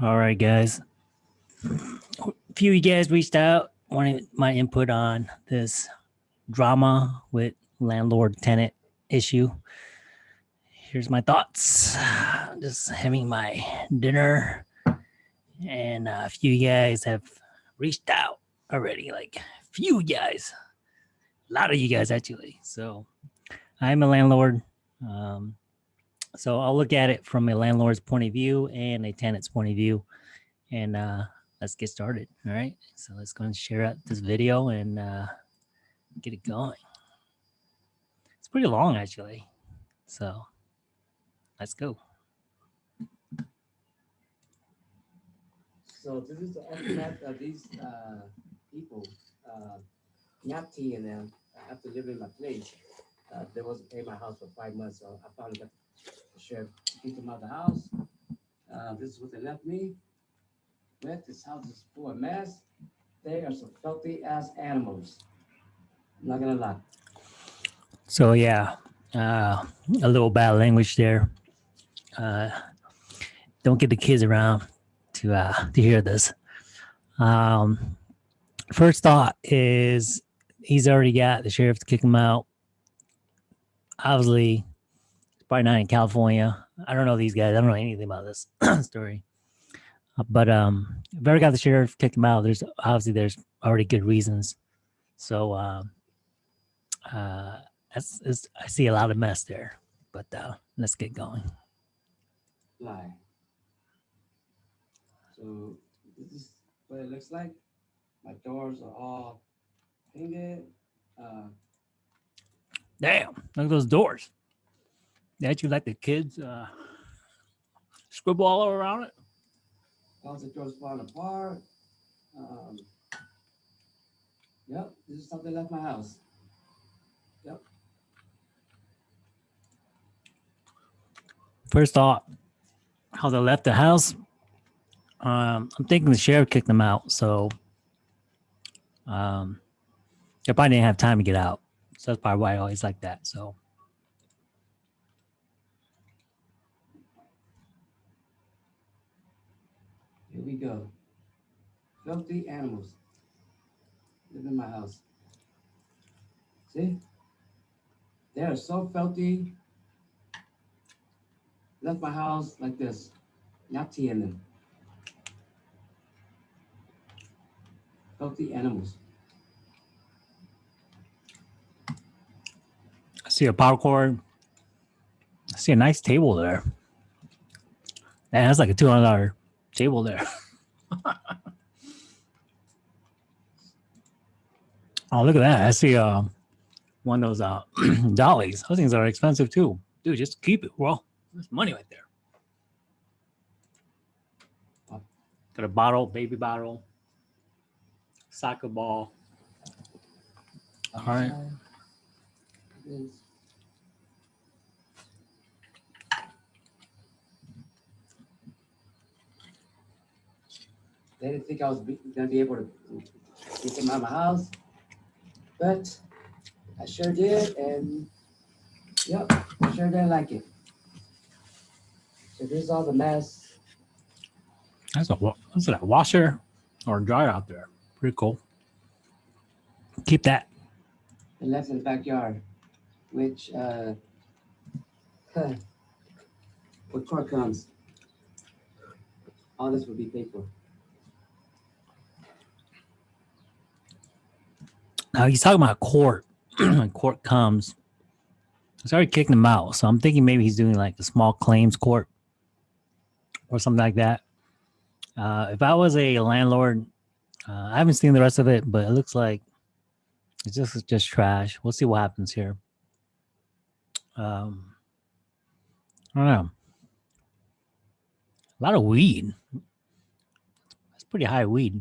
All right, guys. A few of you guys reached out, wanted my input on this drama with landlord tenant issue. Here's my thoughts. Just having my dinner, and a few of you guys have reached out already. Like few guys, a lot of you guys actually. So I'm a landlord. Um, so I'll look at it from a landlord's point of view and a tenant's point of view. And uh, let's get started. All right. So let's go and share out this video and uh, get it going. It's pretty long actually. So let's go. So this is the ultimate of these uh, people, uh, Nyati and them, after living in my place. Uh, they wasn't paying my house for five months, so I finally got sheriff to kick them out of the house. Uh, this is what they left me with. This house is full of mess. They are some filthy ass animals. I'm not gonna lie. So yeah, uh, a little bad language there. Uh, don't get the kids around to uh, to hear this. Um, first thought is he's already got the sheriff to kick him out. Obviously, probably not in California. I don't know these guys. I don't know anything about this story. Uh, But um, if ever got the sheriff kicked him out, there's obviously there's already good reasons. So um, uh, that's, that's I see a lot of mess there. But uh, let's get going. Lie. So this is what it looks like. My doors are all painted. Uh, Damn, look at those doors. They you let the kids uh, scribble all around it. closet doors falling apart. Um, yep, this is something left my house. Yep. First thought, how they left the house. Um, I'm thinking the sheriff kicked them out, so um, they probably didn't have time to get out. So that's probably why I always like that. So Here we go. Filthy animals live in my house. See? They are so filthy. Left my house like this. Not tea in them. Filthy animals. I see a power cord. I see a nice table there. Man, that's like a two hundred dollar table there. oh, look at that! I see uh, one of those uh, dollies. Those things are expensive too, dude. Just keep it. Well, there's money right there. Got a bottle, baby bottle, soccer ball. All right. Is- They didn't think I was gonna be able to get them out of my house, but I sure did, and yep, I sure didn't like it. So there's all the mess. That's a what's that? Washer or dryer out there? Pretty cool. Keep that. and left in the backyard, which, uh, huh, with court comes, all this would be paid for. Now he's talking about court. when court comes, he's already kicking him out. So I'm thinking maybe he's doing like a small claims court or something like that. Uh, if I was a landlord, uh, I haven't seen the rest of it, but it looks like it's just just trash. We'll see what happens here. Um, I don't know. A lot of weed. That's pretty high weed.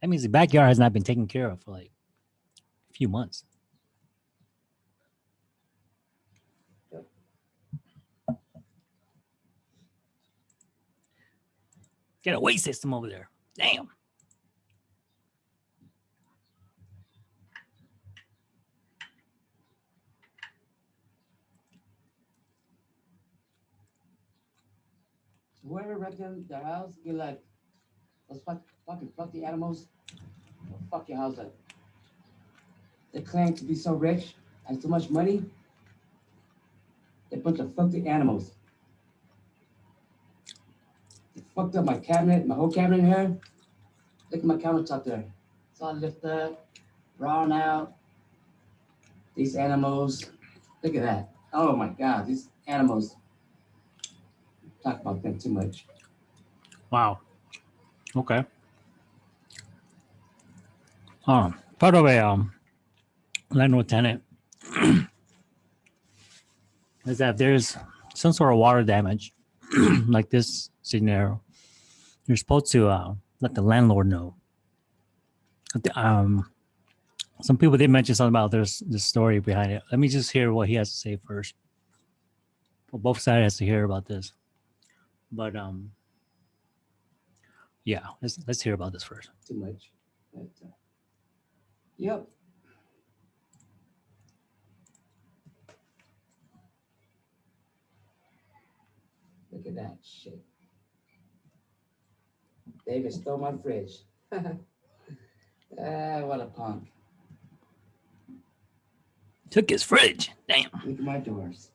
That means the backyard has not been taken care of for like few months. Get a waste system over there. Damn. Whoever rented the house, get like Those fuck, fucking filthy animals. Fuck your house up. They claim to be so rich, and so much money. They're a bunch of filthy animals. They fucked up my cabinet, my whole cabinet here. Look at my countertop there. It's all lifted up, brown out. These animals, look at that. Oh my God, these animals. Talk about them too much. Wow. Okay. Um, part of a um, landlord tenant is that there's some sort of water damage, like this scenario, you're supposed to uh, let the landlord know. Um, some people did mention something about there's the story behind it. Let me just hear what he has to say first. Well, both sides has to hear about this, but um, yeah, let's let's hear about this first. too much. But, uh, yep. Look at that shit. David stole my fridge. ah, what a punk. Took his fridge. Damn. Look at my doors.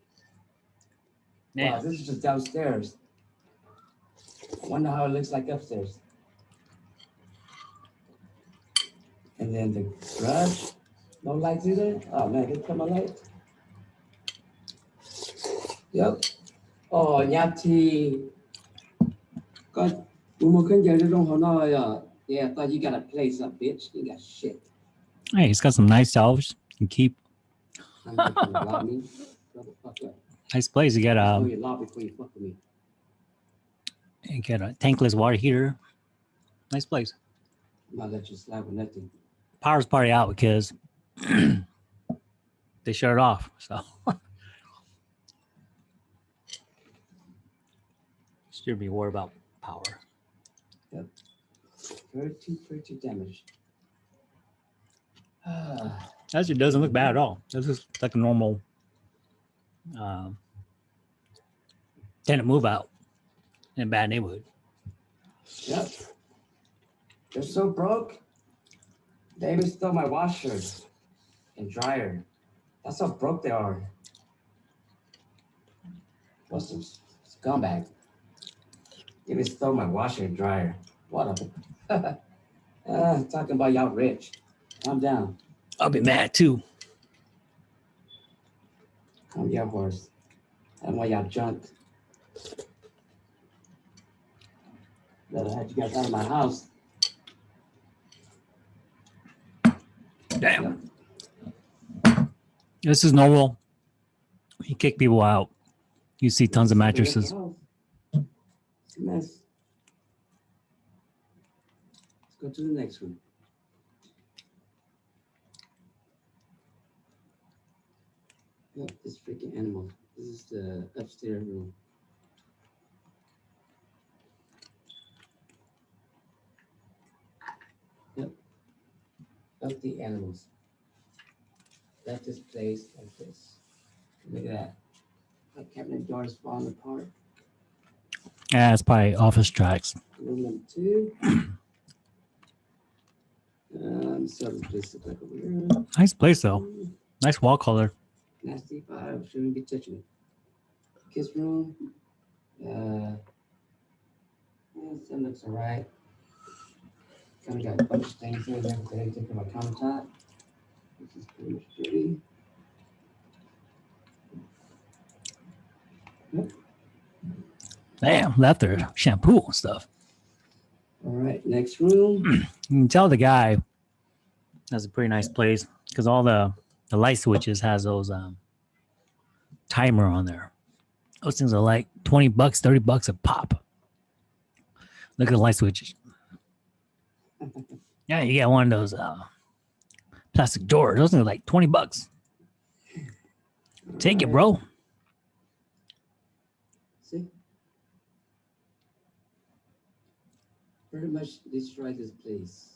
Wow, Damn. this is just downstairs. I wonder how it looks like upstairs. And then the garage, no lights either. Oh man, here come my light. Yep. Oh, Yati. God, Umo Kenya, they don't know. uh, Yeah, I thought you got a place up, bitch. You got shit. Hey, he's got some nice shelves. and keep I'm not gonna rob me. Shut the fuck up. nice place. You got a law you fuck you got a tankless water heater. Nice place. Not let you slide with nothing. Power's probably out because they shut it off. So should be worried about power. Yep. Pretty, pretty damaged. Ah, Actually, doesn't look bad at all. This is like a normal um, tenant move out in a bad neighborhood. yep. They're so broke. They even stole my washer and dryer. That's how broke they are. What's some scumbag? They even stole my washer and dryer. What a uh, talking about y'all rich. Calm down. I'll be mad too. Calm your horse. I want y'all junk. Better had you guys out of my house. Damn. This is normal. You kick people out. You see tons of mattresses. It's a mess. Let's go to the next room. Look, this freaking animal. This is the upstairs room. Yep. Of the animals. Left this place like this. Look at that. My cabinet doors falling apart. Yeah, it's probably office tracks. Number two. Um, this place like over here. Nice place though. Nice wall color. Nasty five, shouldn't be touching. Kiss room. Uh, yeah, that looks alright. Kind of got a bunch of things here, never did anything for my countertop. This is pretty much dirty. Damn, left their shampoo and stuff. All right, next room. You can tell the guy that's a pretty nice place because all the the light switches has those um timer on there. Those things are like 20 bucks, 30 bucks a pop. Look at the light switches. Yeah, you get one of those uh plastic doors. Those things are like 20 bucks. Take it, bro. See? Pretty much destroyed this place.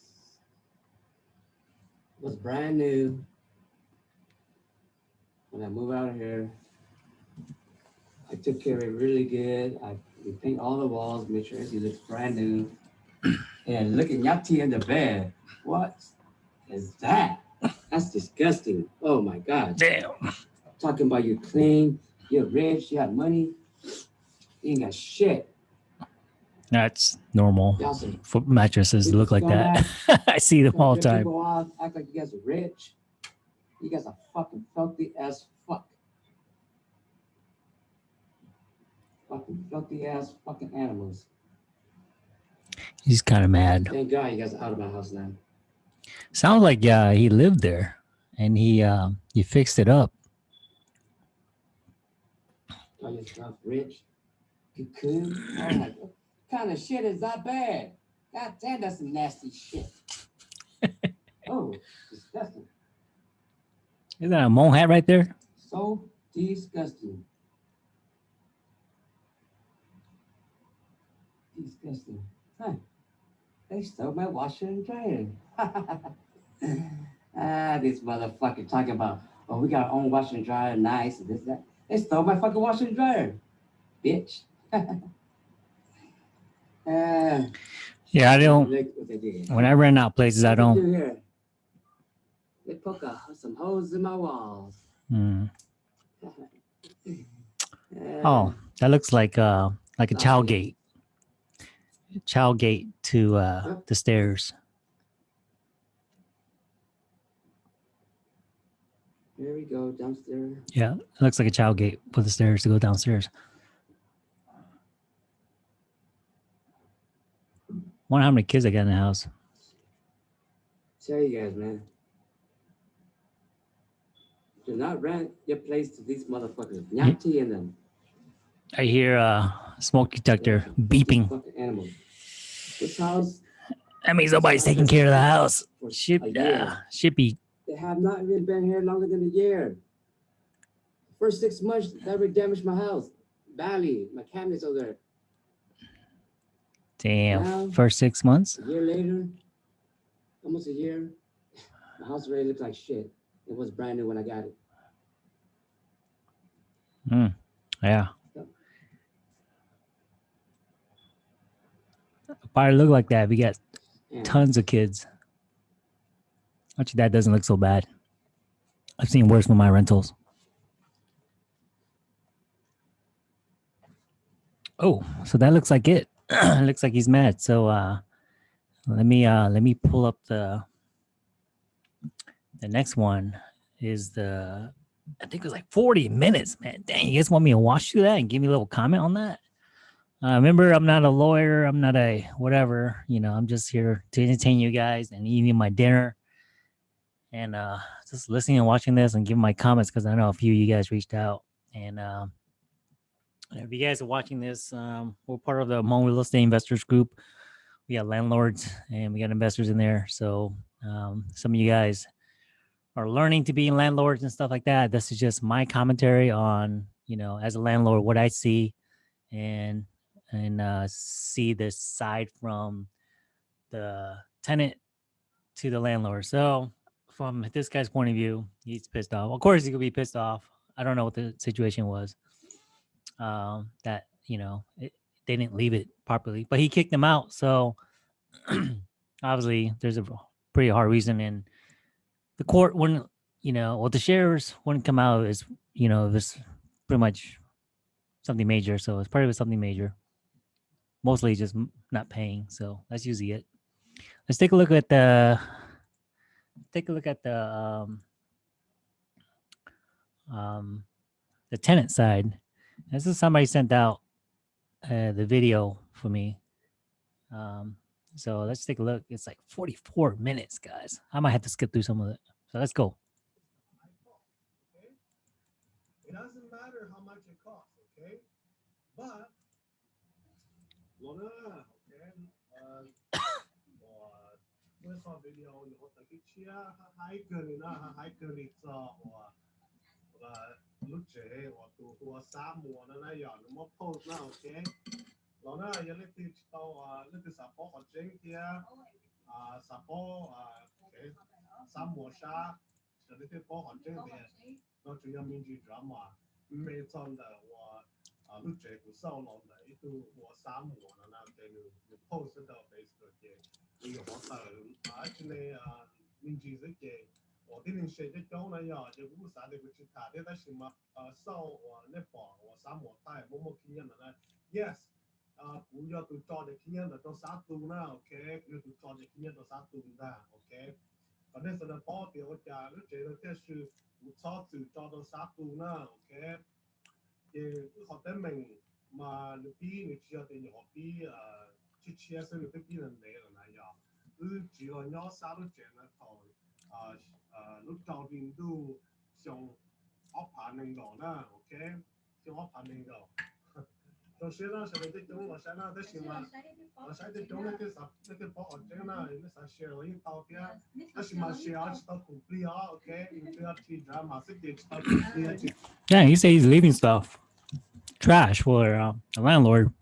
It was brand new. When I moved out of here, I took care of it really good. I we paint all the walls, make sure it looks brand new. and look at Yati in the bed. What is that? That's disgusting. Oh my God. Damn. Talking about you clean, you're rich, you got money. You ain't got shit. That's normal. Foot mattresses look like that. I see them all the time. off, Act like you guys are rich. You guys are fucking filthy as fuck. Fucking filthy ass fucking animals. He's kind of mad. Thank God you guys are out of my house now. Sounds like yeah, he lived there, and he um he fixed it up. Call yourself rich. Cocoon. Kind of shit is that bad? God damn, that's some nasty shit. oh, disgusting. Is that a mole hat right there? So disgusting. Disgusting. Huh. They stole my washer and dryer. ah, this motherfucker talking about, oh, we got our own washer and dryer, nice, and this, that. They stole my fucking washer and dryer, bitch. Ah, Yeah, I don't. look what they did. When I rent out places, I don't. They poke a, some holes in my walls. Mm. Oh, that looks like uh like a chow gate. Chow gate to uh the stairs. There we go, downstairs. Yeah, it looks like a chow gate for the stairs to go downstairs. Wonder how many kids I got in the house. Tell you guys, man. Do not rent your place to these motherfuckers. Nyati and them. I hear uh smoke detector beeping. Animals. This house That means nobody's taking care of the house. Ship, uh, should be They have not even been here longer than a year. First six months, that already damaged my house. Badly. My cabinets over there. Damn. Now- First six months. A year later, almost a year, my house really looks like shit. It was brand new when I got it. Hmm, yeah. Probably look like that. We got And tons of kids. Actually, that doesn't look so bad. I've seen worse with my rentals. Oh, so that looks like it. looks like he's mad. So uh let me uh let me pull up the the next one is the I think it was like 40 minutes, man. Dang, you guys want me to watch through that and give me a little comment on that? Uh, remember, I'm not a lawyer. I'm not a whatever. You know, I'm just here to entertain you guys and eating my dinner and uh, just listening and watching this and giving my comments because I know a few of you guys reached out. And um, if you guys are watching this, um, we're part of the Hmong Real Estate Investors Group. We got landlords and we got investors in there. So um, some of you guys are learning to be landlords and stuff like that. This is just my commentary on, you know, as a landlord, what I see and and uh, see this side from the tenant to the landlord. So from this guy's point of view, he's pissed off. Of course, he could be pissed off. I don't know what the situation was. Um, that you know it, they didn't leave it properly, but he kicked them out. So obviously, there's a pretty hard reason, and the court wouldn't, you know, well, the sheriffs wouldn't come out as you know, was pretty much something major. So it's probably something major. Mostly just not paying. So that's usually it. Let's take a look at the. Take a look at the um, um, the tenant side. This is somebody sent out uh, the video for me. Um, so let's take a look. It's like 44 minutes, guys. I might have to skip through some of it. So let's go. It doesn't matter how much it costs, okay? But, okay, uh, luce o tu hua sa mua nó nó giờ nó mất phô nó ok lo nó giờ lấy tiền tao à lấy tiền sạp có chính kia à sạp có à cái sa mua sa giờ lấy tiền có chính kia nó chủ yếu mình chỉ drama mấy trong đó và à luce của sau lòng này tu hua sa mua nó nó cái nó nó post ở đó Facebook kia nhiều hoạt động à actually à mình chỉ cái 我的人写的讲了呀，就不啥的不去打的，但是嘛啊，少我那把我啥么带，么么经验的呢？Yes。啊，不要都照着经验的都啥都呢？OK，不要都照着经验都啥都呢？OK。反正是呢，保掉我家，你觉得这是无操作照到啥都呢？OK。也好得明嘛，你比你只要对你好比呃，去切身你对比人来了那样，你只要要啥都见得到，啊 呃，你照定都像我怕能够呢，OK，像我怕能够。到现在现在在中我现在在新嘛，我现在中那个啥那个保安证呢，那啥写了一刀边，那是嘛写啊，知道 complete 啊，OK，你不要提 drama，是给知道 complete。 Yeah, he said he's leaving stuff, trash for uh, a landlord.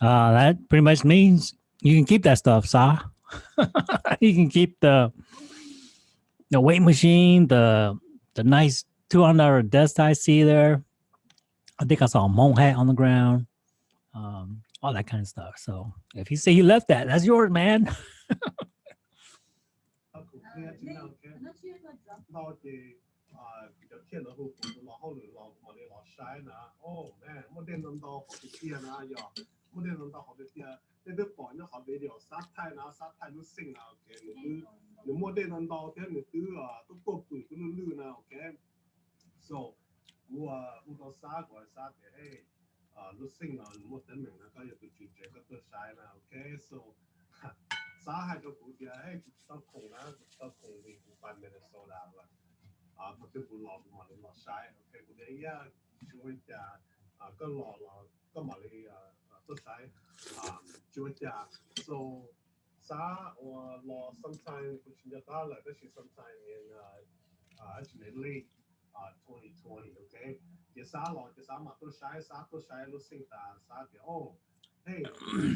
Uh, that pretty much means you can keep that stuff, Sa. you can keep the the weight machine, the the nice two hundred desk I see there. I think I saw a mole hat on the ground, um, all that kind of stuff. So if you say you left that, that's yours, man. 不能弄到好的地啊，那个保那好的了，啥菜拿啥菜都行啊，OK，你都你莫得弄到天你都啊，都过半都能绿呢，OK，so 我啊，我到啥个啥的嘿，啊，都行啊，你莫得明那个也都拒绝个都晒呢，OK，so 啥还个估计啊，嘿，到空啊，到空的不办没得收啦，啊，不就不老不嘛，你老晒，OK，估计呀，就会讲啊，个老老个嘛你啊。selesai um, cuaca. So sa or law sometime kuchinjata là this is sometime in uh, uh actually late uh 2020, okay? Yesa law mà tôi, shai sa tôi, shai lu sing ta sa thì, oh hey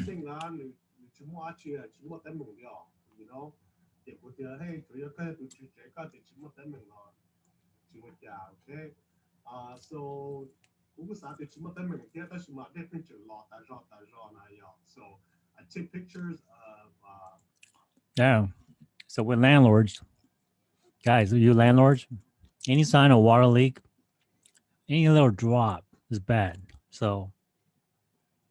sing la ni ni chumo achi chumo tan mong yo, you know? Để cô chờ hey tôi yếu cái tôi chị trẻ có thì chỉ một tấm mình rồi, chị một okay? Uh, so 如果啥的全部等明天，但是嘛，那边就老大绕大绕那样，so I take pictures of uh Yeah. So with landlords, guys, you landlords, any sign of water leak, any little drop is bad. So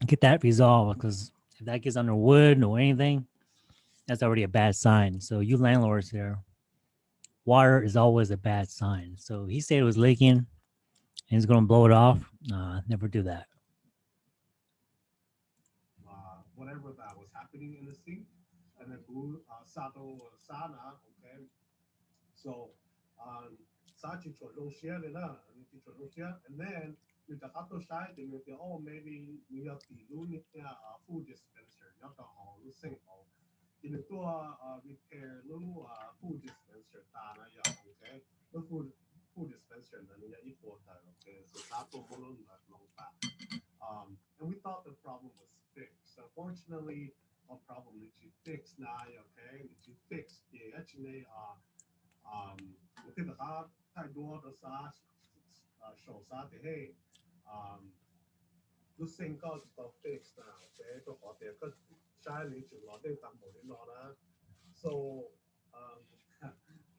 get that resolved because if that gets under wood or anything, that's already a bad sign. So you landlords there, water is always a bad sign. So he said it was leaking and he's going to blow it off. Uh, never do that. Uh, whatever that was happening in the sink, and then who uh, Sato or Sana, okay. So, um, Sachi and then the Hato Shai, they may be, oh, maybe we have the Lunia food dispenser, not the whole sink In the door, repair, little uh, food dispenser, Tana, yeah, okay. The food food dispensary na niya equal tayo. So tatubulong na. Um, and we thought the problem was fixed. Unfortunately, a problem that you fix now, okay, that you fix, yeah, actually, uh, um, uh, the heart, hey, um, this thing got fix now, okay, so, okay, because China, you know, they come over, so, um,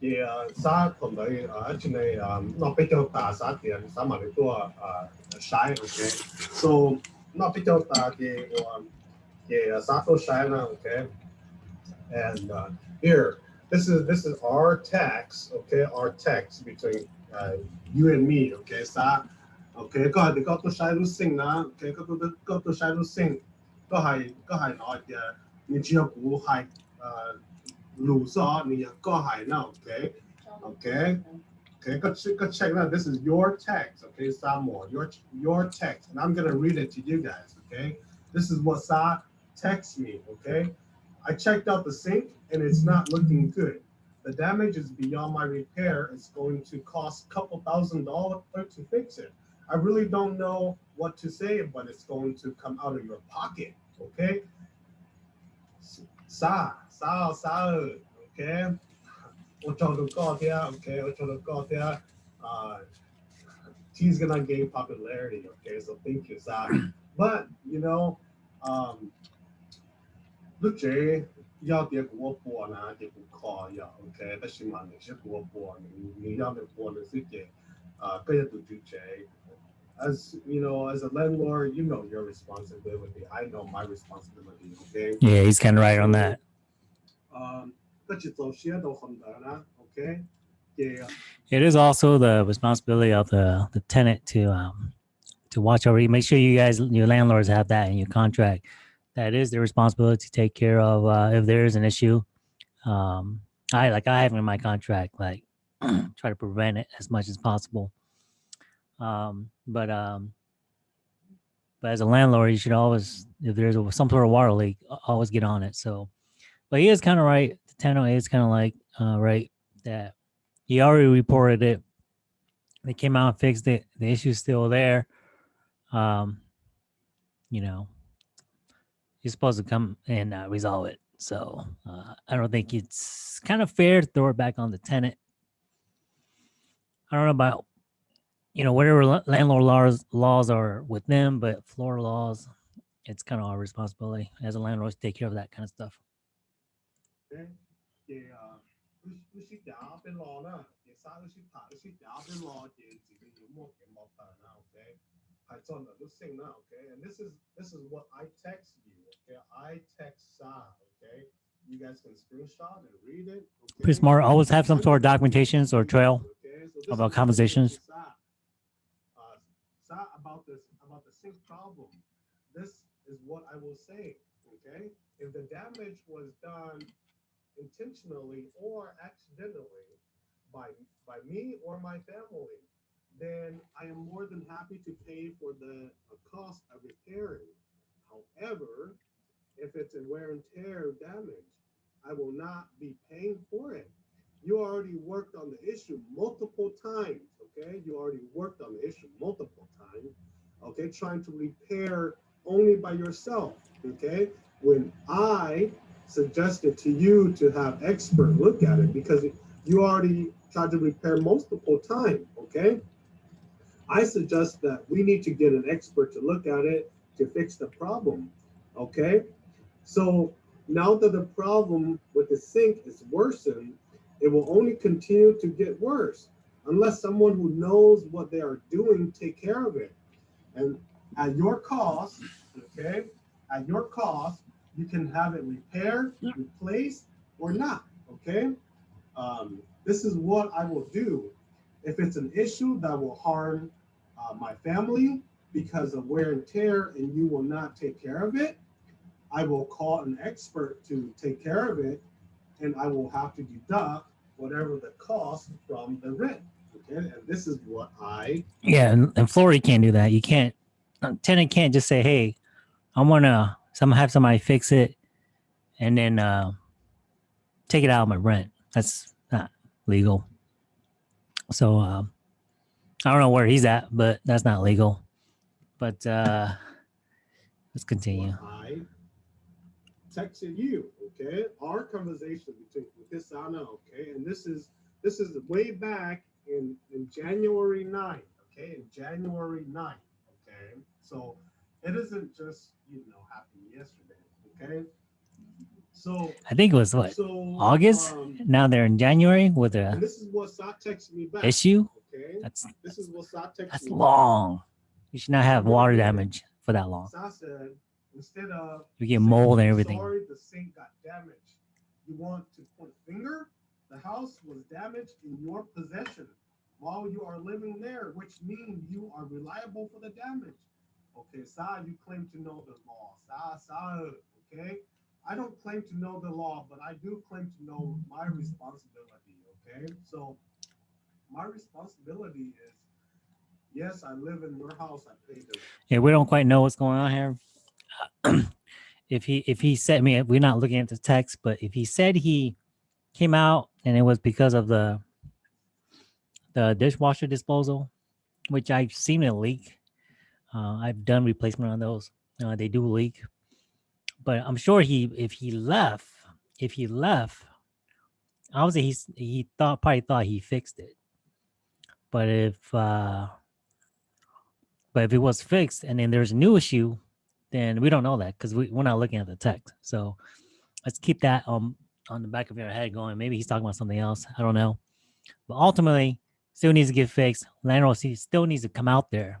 Yeah, uh, Sa Kondai uh, actually um, not Pijota Sa the some of the uh, shy, okay. So not Pijota the um, the Sato Shina, okay. And uh, here, this is this is our tax, okay, our tax between uh, you and me, okay. Sa okay, go ahead, go to sai lúc sinh đó, okay, có tôi có tôi to lúc sinh, có hay có hay nói thì mình chưa cũ uh. Lusa go high now, okay? Okay? Okay, go check, go check now. This is your text, okay, Samuel, your your text, and I'm gonna read it to you guys, okay? This is what Sa text me, okay? I checked out the sink and it's not looking good. The damage is beyond my repair. It's going to cost a couple thousand dollars to fix it. I really don't know what to say, but it's going to come out of your pocket, okay? Sa, Sao, Sao, okay? Otonokotia, okay? Otonokotia. Uh, she's gonna gain popularity, okay? So thank you, Zach. But, you know, um, lúc chế giao tiếp của bùa nà thì cũng khó nhở ok ta xin mà mình sẽ của bùa mình mình giao tiếp bùa được sức chế cái là tụi as you know, as a landlord, you know your responsibility. I know my responsibility. Okay. Yeah, he's kind of right on that. It is also the responsibility of the, the tenant to um, to watch over you. Make sure you guys, your landlords have that in your contract. That is their responsibility to take care of uh, if there is an issue. Um, I like I have in my contract, like try to prevent it as much as possible. Um, but um, but as a landlord, you should always, if there's some sort of water leak, always get on it. So but he is kind of right. The tenant is kind of like uh, right that he already reported it. They came out and fixed it. The issue's still there. Um, you know, you're supposed to come and uh, resolve it. So uh, I don't think it's kind of fair to throw it back on the tenant. I don't know about, you know, whatever landlord laws laws are with them, but floor laws, it's kind of our responsibility as a landlord to take care of that kind of stuff. 嘅啊，佢佢识打边攞啦，嘅沙佢识爬，佢识打边攞嘅自己要么嘅莫得啦，OK？系真系都升啦，OK？And this is this is what I text you, okay? I text Sa, okay? You guys can screenshot and read it. Okay? Pretty smart. Always have some sort of documentations or trail. Okay, so this of is our what I conversations. told Sa. Uh, Sa about this about the sink problem. This is what I will say. Okay, if the damage was done intentionally or accidentally by by me or my family, then I am more than happy to pay for the cost of repairing. However, if it's a wear and tear damage, I will not be paying for it. You already worked on the issue multiple times, okay? You already worked on the issue multiple times, okay? Trying to repair only by yourself, okay? When I suggested to you to have expert look at it because you already tried to repair multiple times, okay? I suggest that we need to get an expert to look at it to fix the problem, okay? So now that the problem with the sink is worsened, it will only continue to get worse unless someone who knows what they are doing take care of it. And at your cost, okay, at your cost, you can have it repaired, replaced, or not. Okay. Um, this is what I will do if it's an issue that will harm uh, my family because of wear and tear, and you will not take care of it. I will call an expert to take care of it, and I will have to deduct whatever the cost from the rent. Okay, and this is what I Yeah, and, and Florida can't do that. You can't. A tenant can't just say, "Hey, I want to some have somebody fix it," and then uh, take it out of my rent. That's not legal. So um, I don't know where he's at, but that's not legal. But uh, let's continue. what I texted you. Okay, our conversation between this Anna. Okay, and this is this is way back in in January 9th. Okay, in January 9th. Okay, so it isn't just you know happened yesterday. Okay, so I think it was what so August? um, now they're in January with a this is what Sa texted me back. issue. Okay, That's this is what Sa texted that's me back. long. You should not have water damage for that long. Sa said instead of You get mold and everything. Sorry, the sink got damaged. You want to point a finger? The house was damaged in your possession while you are living there, which means you are reliable for the damage. Okay, Sa, you claim to know the law. Sa, Sa, okay? I don't claim to know the law, but I do claim to know my responsibility. Okay, so my responsibility is yes, I live in your house. I pay the Yeah, we don't quite know what's going on here. if he if he said I mean we're not looking at the text, but if he said he came out and it was because of the the dishwasher disposal, which I've seen it leak. Uh, I've done replacement on those. Uh, they do leak, but I'm sure he if he left, if he left, obviously he's he thought probably thought he fixed it. But if uh, but if it was fixed and then there's a new issue, then we don't know that because we, we're not looking at the text. So let's keep that um on the back of your head going. Maybe he's talking about something else. I don't know. But ultimately, still needs to get fixed. Landlord still needs to come out there,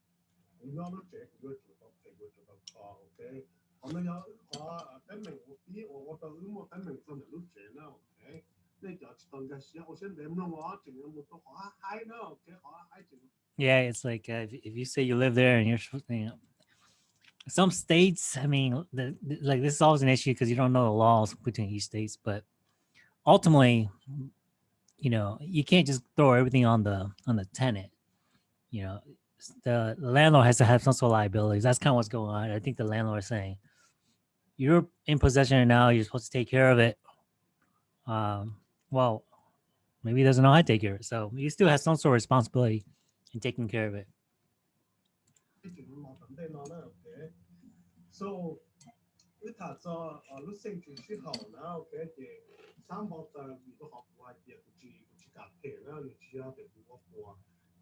我要了这个就到这个就到考，OK？我们要啊，得门我比我我到我得门真的都这了，OK？那叫当个些，我现在不能我整个我都好嗨呢，OK？好嗨整。 Yeah, it's like uh, if, if you say you live there and you're, supposed- you know, some states. I mean, the, the- like this is always an issue because you don't know the laws between each states. But ultimately, you know, you can't just throw everything on the on the tenant. You know, s- the landlord has to have some sort of liabilities. That's kind of what's going on. I think the landlord is saying, you're in possession now, you're supposed to take care of it. Um, well, maybe he doesn't know how to take care of it. So he still has some sort of responsibility in taking care of it. So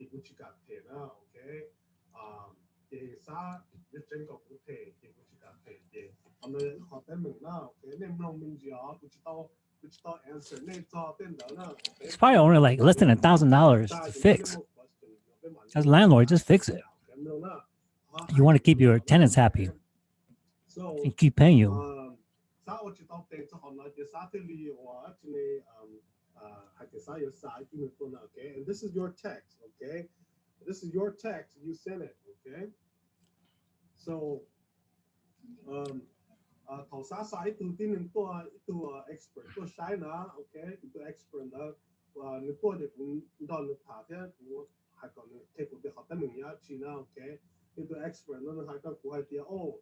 what you got to now, okay? Um, 대사 몇정도 못해 이게 뭐지가 되게 오늘 어땠나 오케이 내문 문제야 그치도 그치도 answer it's probably only like less than a thousand dollars to fix. As a landlord just fix it. You want to keep your tenants happy and keep paying you um, 啥我知道对这行呢，就啥这里我这里嗯呃还给啥有啥就能做呢，OK。And this is your text, okay? This is your text. You sent it, okay? So um 啊头啥啥一度定能做一度 expert 做啥呢？OK，一度 expert 呢，啊你做的工到你爬的我还讲你 take 的好的名呀去呢，OK。一度 expert 呢，还讲国外的哦。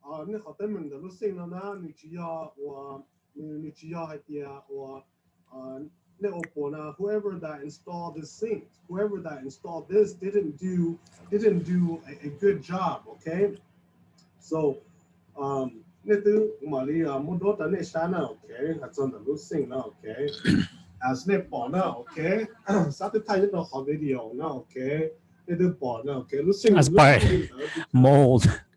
啊，你好，等门的路线了呢，你只要我，你你只要还点我， on Neopona, whoever that installed this thing, whoever that installed this didn't do didn't do a, a good job, okay? So um Nitu Maria uh, Mudota Neshana, okay, that's on the loose thing now, okay. As Nepona, okay. Saturday no video now, okay. Nitu Bona, okay. Loose thing. As by mold.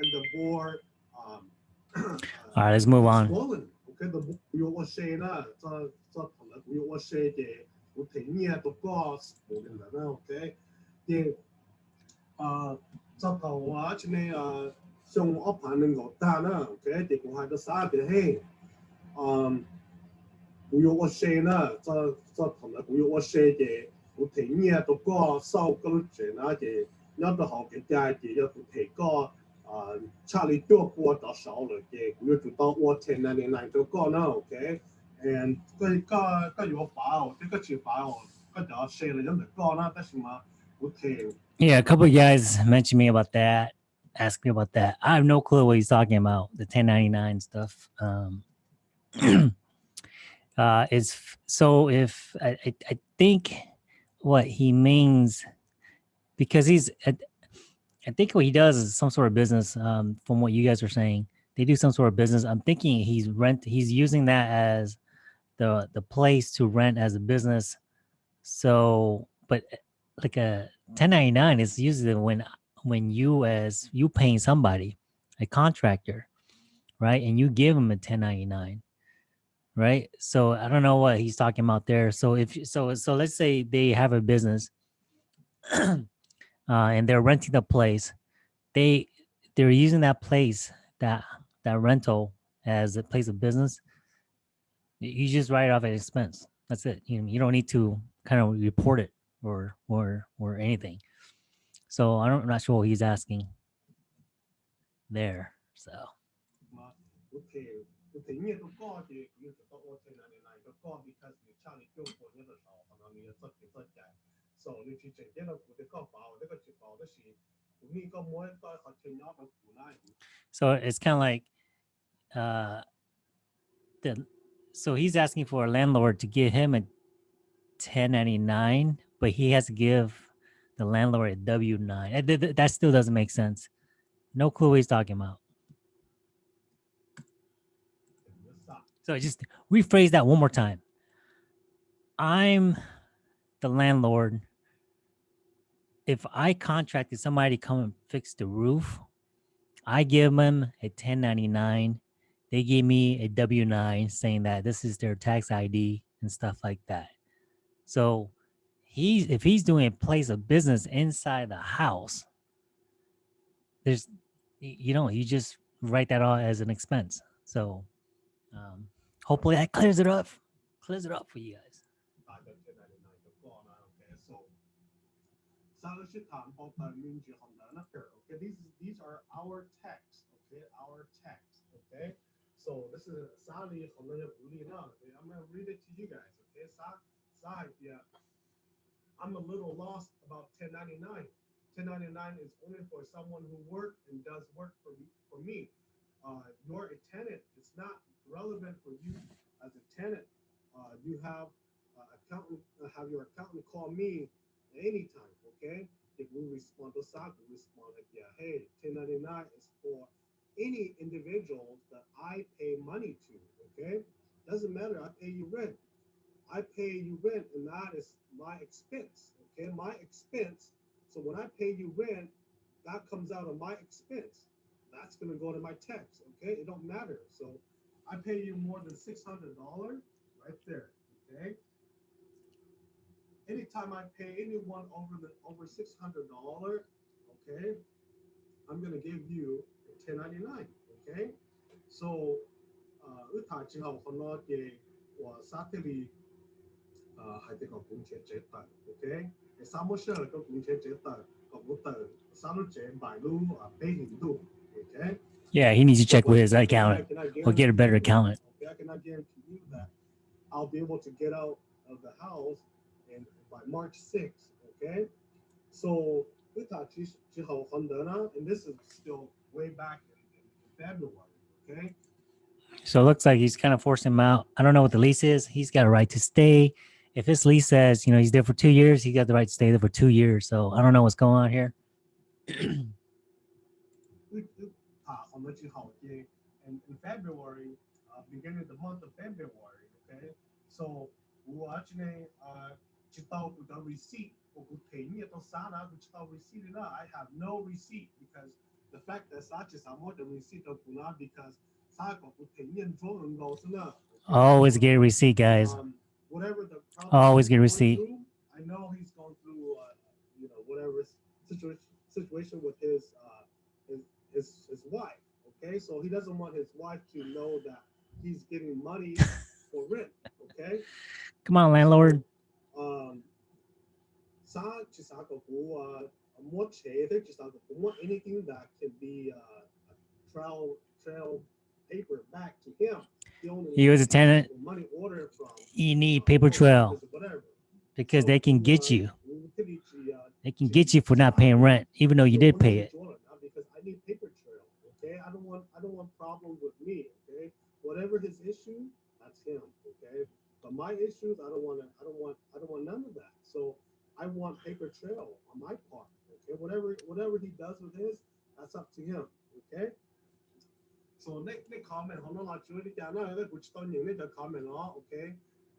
and the more um, uh, all right let's move on. okay? Thì chấp đầu quá cho nên trong ốc phản nên gọi ta nữa cái thì cũng hai cái xã thì hay um cũng có xe nữa cho cho thằng là cũng có xe thì cũng thấy nhà tôi có sau cái chuyện đó thì nhớ tôi học cái trai thì nhớ tôi thấy có 有我写嘅，我睇嘢都讲收嗰啲啦嘅，有得好嘅家嘅，有都睇过。啊，差你多过到少了嘅，佢要做到我前两年嚟到讲啦，OK，and 佢个个有法哦，即个条法哦，个就写嚟咁就讲啦，但是嘛，我听 Yeah, a couple of guys mentioned me about that, asked me about that. I have no clue what he's talking about, the 1099 stuff. Um, uh, is f- so if I, I, I think what he means, because he's, I, think what he does is some sort of business. Um, from what you guys are saying, they do some sort of business. I'm thinking he's rent, he's using that as the the place to rent as a business. So but uh, like a 1099 is usually when when you as you paying somebody, a contractor, right, and you give them a 1099, right? So I don't know what he's talking about there. So if so, so let's say they have a business, uh, and they're renting the place, they they're using that place that that rental as a place of business. You just write it off as expense. That's it. You you don't need to kind of report it or or or anything. So I don't, I'm not sure what he's asking there. So chi la bao chi bao so it's kind of like uh the so he's asking for a landlord to give him a 1099 but he has to give the landlord a w9 uh, that still doesn't make sense. No clue what he's talking about. So just rephrase that one more time. I'm the landlord if i contracted somebody to come and fix the roof I give them a 1099. They give me a W 9 saying that this is their tax ID and stuff like that. So he's if he's doing a place of business inside the house, there's you know, you just write that all as an expense. So um hopefully that clears it up. Clears it up for you guys. Sanushitan um, Okay, these these are our texts, okay, our texts, okay. So this is Sali Okay, I'm gonna read it to you guys, okay? Sa Sa yeah. I'm a little lost about 1099. 1099 is only for someone who works and does work for me for me. Uh, you're a tenant, it's not relevant for you as a tenant. Uh, you have uh, accountant uh, have your accountant call me anytime, okay? If we respond to SOC, we respond like, yeah, hey, 1099 is for any individual that I pay money to, okay? Doesn't matter, I pay you rent. I pay you rent, and that is my expense, okay? My expense. So when I pay you rent, that comes out of my expense. That's gonna go to my tax, okay? It don't matter. So I pay you more than six hundred dollars right there, okay? Anytime I pay anyone over the over six hundred dollar, okay, I'm gonna give you a ten ninety nine, okay? So, uh, 呃，他之后可能给我沙特里，呃，还得个工钱折等，OK？沙漠社个工钱折等，个不等，沙路折买路啊，北印路，OK？ Yeah, he needs to check with his I accountant. cannot or get a better guarantee you- accountant. Okay, I cannot guarantee you that I'll be able to get out of the house and by March 6th, okay? So we talked Jihal and this is still way back in, in February, okay? So it looks like he's kind of forcing him out. I don't know what the lease is. He's got a right to stay. If his lease says, you know, he's there for two years, he got the right to stay there for two years. So I don't know what's going on here. Uh, and in February, uh, beginning of the month of February, okay? So we're uh, sana I have no receipt because the fact that such is I'm not the receipt of because always get a receipt guys. Um, whatever the always get a receipt. through, I know he's going through uh, you know whatever situation situation with his uh his, his his wife okay? So he doesn't want his wife to know that he's getting money for rent okay? Come on landlord. Um, sa chỉ sa có cú mua chế thế chỉ sa có cú mua anything that can be uh, trail trail paper back to him. He was a tenant. money order from You need paper trail because they can get uh, you. we could each, uh, They can get you for not paying rent, even though you did pay it. Because I need paper trail, okay? I don't want, I don't want problems with me, okay? Whatever his issue, that's him? But my issues, I don't want to, I don't want, I don't want none of that. So I want paper trail on my part. Okay, whatever, whatever he does with his, that's up to him. Okay. So next, next comment, hold on, I should have done another good stone unit, the comment, okay.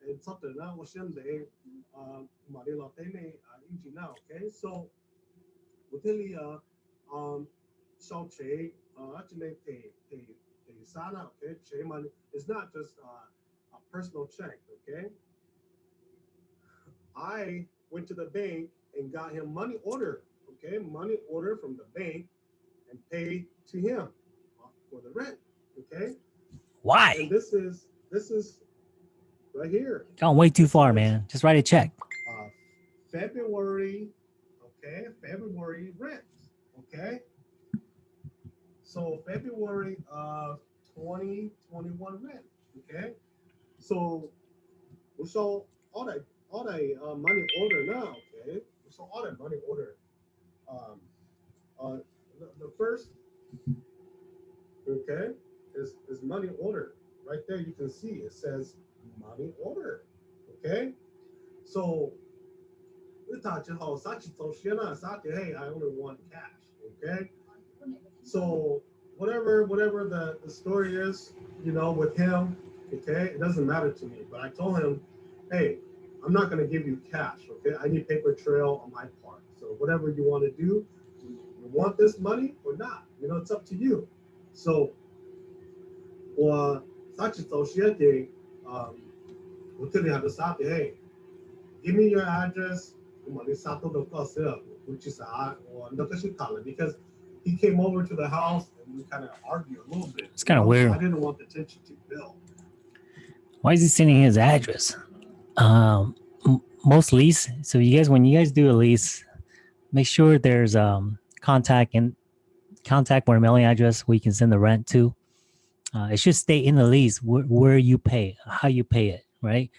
And something now, what's in the Marilla Tene engine now, okay. So with the uh, um, so uh, actually, they, they, they, Sana, okay, Che money, it's not just uh, personal check, okay? I went to the bank and got him money order, okay? Money order from the bank and paid to him uh, for the rent, okay? Why? And this is this is right here. Gone way too far, man. Just write a check. uh, February, okay, February rent, okay? So February of 2021 rent, okay? So we saw all that all that uh, money order now, okay? We saw all that money order. Um, uh, the, the first, okay, is, is money order. Right there, you can see it says money order, okay? So we thought you how such so shit on hey, I only want cash, okay? So whatever whatever the, the story is, you know, with him, okay, it doesn't matter to me. But I told him, hey, I'm not gonna give you cash, okay? I need paper trail on my part. So whatever you want to do, you you want this money or not, you know, it's up to you. So 我啥去走先的，嗯，我这里还是啥的，hey, give me your address. Come on, this Sato do Cosel, which is uh, or Nakashikala, because he came over to the house and we kind of argued a little bit. It's kinda you know, so weird. I didn't want the tension to build. Why is he sending his address? Um, most lease. So you guys, when you guys do a lease, make sure there's um contact and contact or mailing address where you can send the rent to. Uh, it should stay in the lease where, where you pay, how you pay it, right?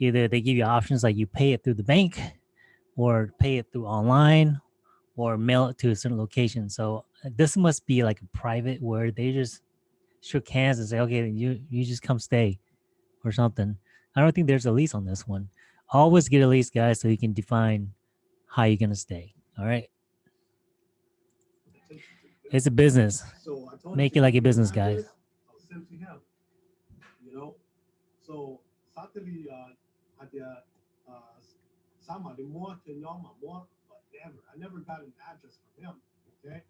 Either they give you options like you pay it through the bank, or pay it through online, or mail it to a certain location. So uh, this must be like a private where they just shook hands and say, okay, you you just come stay or something. I don't think there's a lease on this one. Always get a lease, guys, so you can define how you're gonna stay. All right, the tension to build. it's a business. So I told Make to it like a give me the business, guys. address, I'll to him. You know, so Saturday, uh, at the, uh, sama the more to know more, but never, I never got an address from him, okay?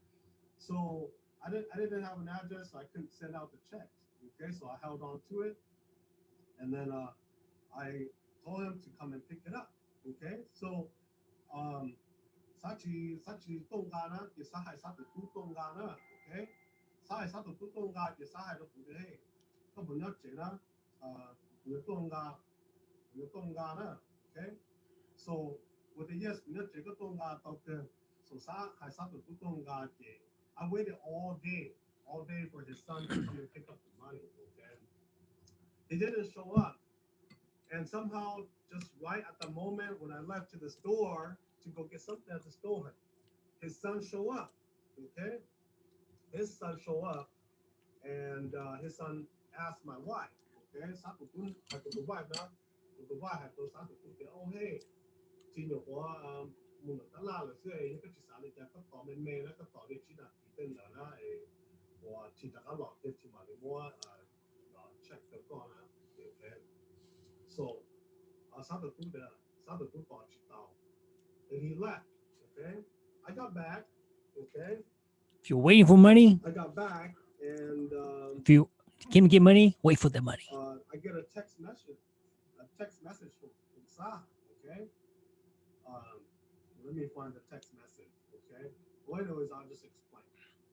So I didn't, I didn't have an address, so I couldn't send out the checks, okay? So I held on to it. And then uh, I told him to come and pick it up. Okay, so um, Sachi Sachi Tongana, the Sahai Satu Tongana, okay, Sahai Satu Tonga, the Sahai of Pude, Kabunachena, uh, Tonga, okay. So with a yes, we not Tonga doctor. So Sahai Satu Tonga, I waited all day, all day for his son to pick up the money, okay. He didn't show up. And somehow, just right at the moment when I left to the store to go get something at the store, his son show up, okay? his son show up and uh, his son asked my wife, okay, Sato Kun, like the wife now, the wife had those Sato Kun, oh hey, ทีหนูว่ามุนตลาดเลยเสียยังก็จิสาเลยแต่ก็ต่อเมนเมแล้วก็ต่อได้ที่น่ะที่เป็นแล้วนะเอว่าที่ตะก็หลอกที่มาเลยว่า checks have gone up. Okay. So uh, Santa Buddha, uh, Santa Buddha Chitao. And he left. Okay. I got back. Okay. If you're waiting for money, I got back. And um, if you can get money, wait for the money. Uh, I get a text message, a text message from, from Sa. Okay. Um, let me find the text message. Okay. What I know is I'll just explain.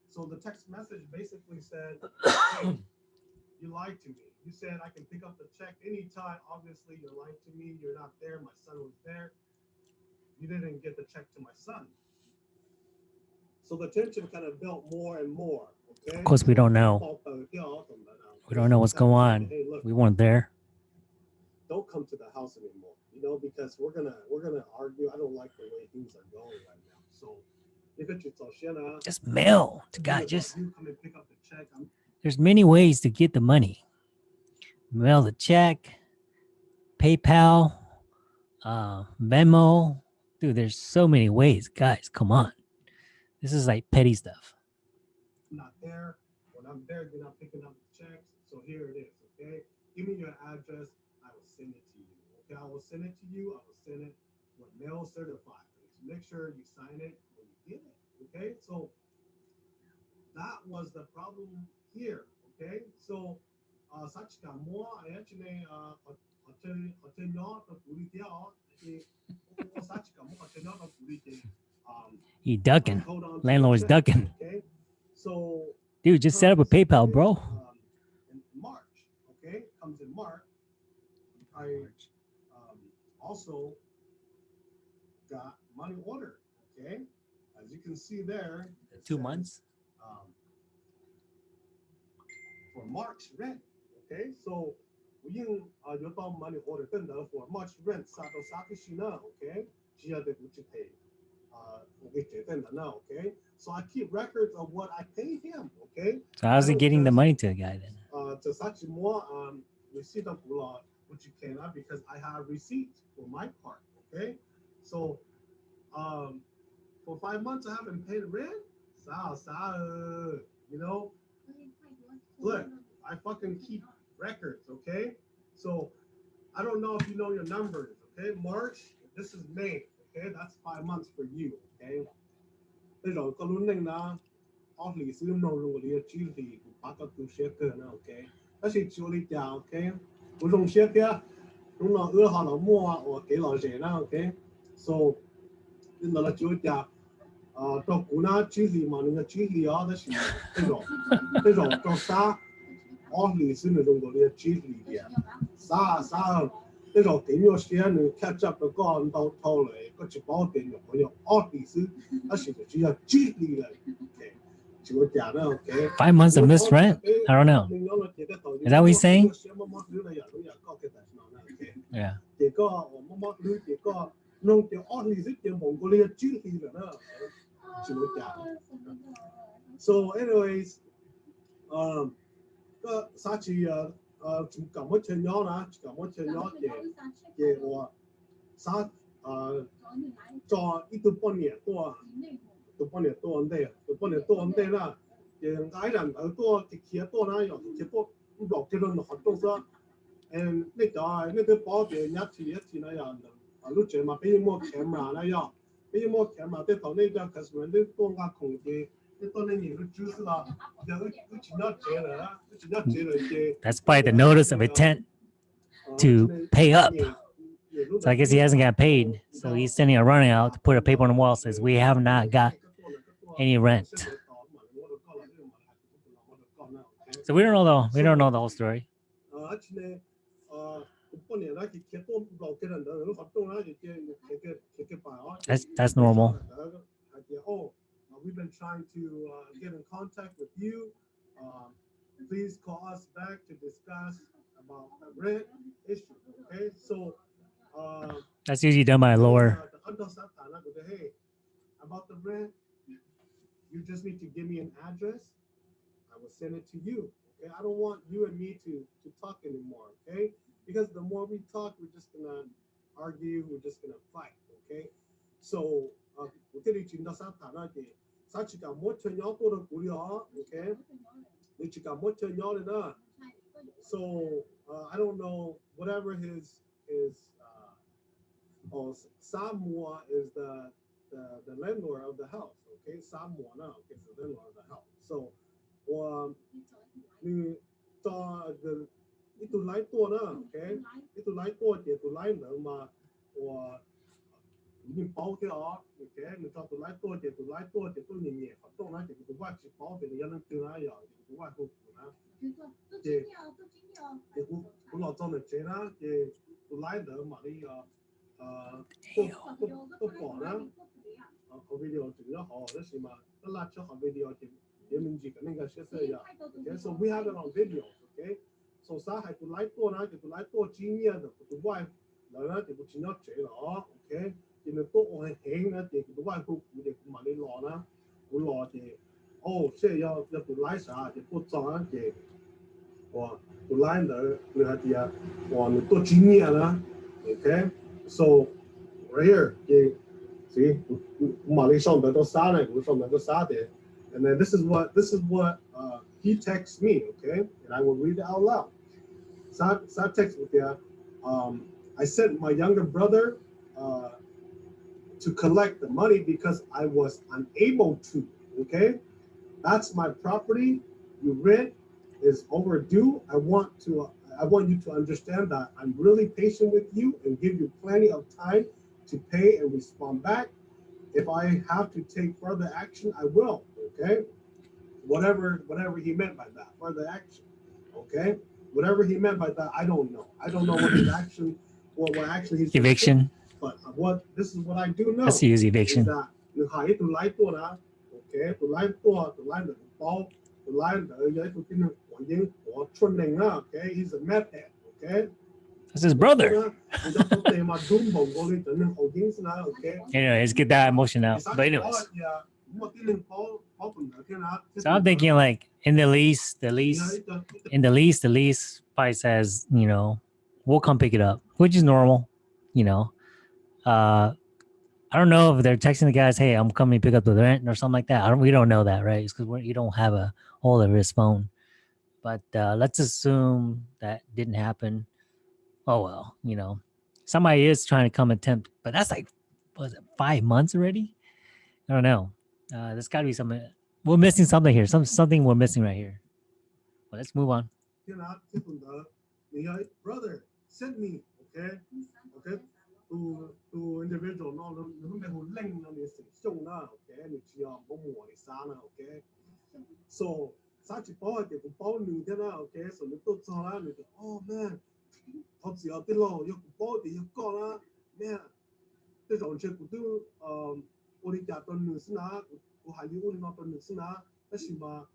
So the text message basically said, hey, you lied to me. You said I can pick up the check anytime. Obviously, you're lying to me. You're not there. My son was there. You didn't get the check to my son. So the tension kind of built more and more. Okay. Of course, we don't know. We don't know what's going on. Hey, look, We weren't there. don't come to the house anymore. You know, because we're gonna we're gonna argue. I don't like the way things are going right now. So you got your Toshina. Just mail to God. Just you come and pick up the check. I'm there's many ways to get the money. Mail the check, PayPal, uh, Venmo. Dude, there's so many ways. Guys, come on. This is like petty stuff. not there. When I'm there, you're not picking up the checks. So here it is. Okay. Give me your address. I will send it to you. Okay. I will send it to you. I will send it with mail certified. make sure you sign it when you get it. Okay, so that was the problem here. Okay, so uh, such a more actually uh, hotel hotel not a good deal. Such a more hotel not a good deal. Um, He ducking. Landlord's ducking. Okay, so Dude, just set up a PayPal, bro. um, in March, okay, comes in March. I um, also got money order, okay? As you can see there. Two says, months. um, for March rent. Okay, so yin uh, yotong money order for March rent sato sakishi now okay? Jia de guchi uh, tender Now, okay, so I keep records of what I pay him. Okay, so how's he getting the money to the guy then? Uh, to more um, receipt of law, which you cannot because I have receipt for my part. Okay, so um, for five months I haven't paid rent. So, so, you know, look, I fucking keep records, okay? So I don't know if you know your numbers, okay? March, this is May, okay? That's five months for you, okay? Thế rồi có luôn nên là ông lý sư nô luôn lý chỉ lý của bác các cụ sẽ cơ nè, ok? Đó sẽ chú lý chào, ok? Cũng dùng sẽ kia, đúng là ưa họ nó mua, ok, là dễ nè, ok? So, nên là chú lý chào, 家。啊，到古那距离嘛，那个距离啊，那是这种这种叫啥？奥里斯那种的距离的，啥啥那种电脑些能 catch up 的高到头来，个一包电脑朋友奥里斯，那是个只要距离了，OK，就讲了 OK。 Five months of missed rent? I don't know. Is that what he's saying? Yeah. 结 果我妈妈女结果弄掉二零十点蒙古的距离了呢，就讲。So anyways，嗯，个啥子啊？呃，就咁乜change 咗啦，咁乜 change 咗嘅嘅我啥呃，做一到半年多，到半年多咁啲，到半年多咁啲啦。嘅矮人好多嘅企多啦，又嘅多唔落嘅轮活动咗。诶，呢个呢个保险一次一次那样的，啊，录住嘛，比如冇 camera 那样，比如冇 camera 啲到呢个 customer 啲多个空间，啲多呢年嘅知识啦，又佢佢前咗借嚟啦，佢前咗借嚟嘅。 That's probably the notice of intent to pay up. So I guess he hasn't got paid. So he's sending a running out to put a paper on the wall that says we have not got any rent. So we don't know the we don't know the whole story. That's that's normal. Oh, we've been trying to uh, get in contact with you. Um, please call us back to discuss about the rent issue. Okay, so uh, that's usually done by a lawyer. Hey, about the rent, you just need to give me an address. I will send it to you. Okay, I don't want you and me to to talk anymore. Okay because the more we talk, we're just gonna argue, we're just gonna fight, okay? So, uh, 사치가 okay? So uh, I don't know whatever his his uh, oh Samoa is the, the the landlord of the house, okay? Samoa no, is the landlord of the house. So um, the cái tụi lái tua nữa cái cái tụi lái tua thì tụi lái nữa mà của nhìn bao thế đó cái mình cho tụi lái tua thì tụi lái tua thì tôi nhìn nhẹ phát tôi nói thì cũng qua chỉ bao về nhân từ nói rồi thì cũng qua cũng cũng thì thì cũng cũng lo cho được chế đó thì tụi lái nữa mà đi ờ tôi tôi tôi bỏ đó. Ờ, có video thì nó họ đó gì mà nó là cho họ video thì thì mình chỉ cần nên cái sẽ rồi yeah. okay so we have it on video okay video，OK，so 啥系个拉多啦，嘅个拉多专业嘅个外来啦，嘅个钱咗借咯，OK，然后都我系轻啦，嘅个外国股嘅埋你落啦，会落嘅，哦，即系要要个拉啥嘅不装嘅。我不来的那下底啊，我们多经验了，OK。So right here, you see, 马里上面都撒了，我上面都撒的。And then this is what this is what uh, he texts me, okay? And I will read it out loud. Sa sa text with you. Um, I sent my younger brother uh, to collect the money because I was unable to. Okay, that's my property. You rent is overdue. I want to. I want you to understand that I'm really patient with you and give you plenty of time to pay and respond back. If I have to take further action, I will. Okay, whatever whatever he meant by that further action. Okay, Whatever he meant by that, I don't know. I don't know what his action, what, what action he's eviction. Doing, but what this is what I do know. Let's use eviction. Okay, he's a meth that's his brother. anyway, let's get that emotion out. But anyways. So I'm thinking like in the least, the least, in the least, the least probably says, you know, we'll come pick it up, which is normal, you know. Uh, I don't know if they're texting the guys, hey, I'm coming to pick up the rent or something like that. I don't, we don't know that, right? It's because you don't have a hold of his phone. But uh, let's assume that didn't happen. Oh, well, you know, somebody is trying to come attempt, but that's like, was it five months already? I don't know. Uh, there's got to be something. We're missing something here. Some something we're missing right here. Well, let's move on. 天啦，即本得，你要 brother send me，OK，OK。to to individual 咯，你你咩好拎啊？你成凶啦，OK，你只要冇磨你生啦，OK。So 三只包嘅个包你嘅啦，OK，so 你都做啦，你就哦咩，我只要 啲咯，要个包你要讲啦，咩？即系上次佢都诶，我哋家对女先啊，我系要我哋攞对女先啊，但是嘛，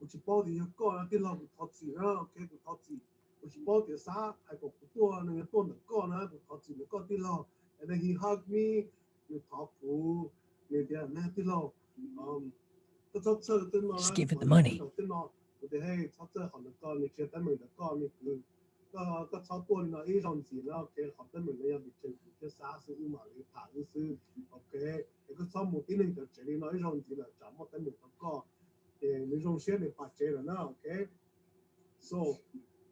我只包你要讲啦，啲咯我字啦，OK，佢我字。which bought the sa I go to and then to the corner to talk to the got the law and then he hugged me you talk to me there na the law um the top so the no Just give it the money. the no the hey top so on the car 你接得明的 car 你佢 个个超多你那一种字啦，OK，学得明你有别情，即沙士要埋你爬啲先，OK，你个数目啲你就借你那一种字啦，就冇得明个歌，诶，你种写你白借啦啦，OK，so